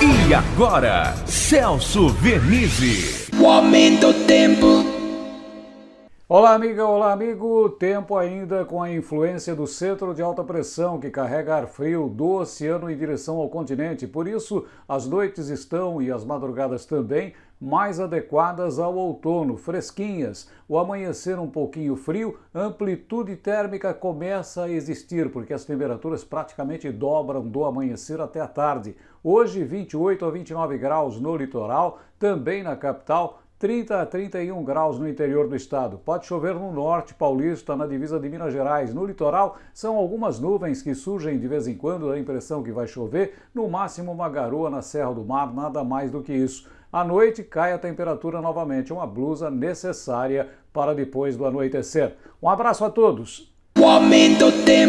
E agora, Celso Vernizzi. O aumento do tempo. Olá, amiga, olá, amigo. Tempo ainda com a influência do centro de alta pressão que carrega ar frio do oceano em direção ao continente. Por isso, as noites estão e as madrugadas também mais adequadas ao outono, fresquinhas. O amanhecer um pouquinho frio, amplitude térmica começa a existir, porque as temperaturas praticamente dobram do amanhecer até a tarde. Hoje, 28 a 29 graus no litoral, também na capital, 30 a 31 graus no interior do estado. Pode chover no norte paulista, na divisa de Minas Gerais. No litoral, são algumas nuvens que surgem de vez em quando, dá a impressão que vai chover. No máximo, uma garoa na Serra do Mar, nada mais do que isso. À noite, cai a temperatura novamente, uma blusa necessária para depois do anoitecer. Um abraço a todos. O aumento tempo.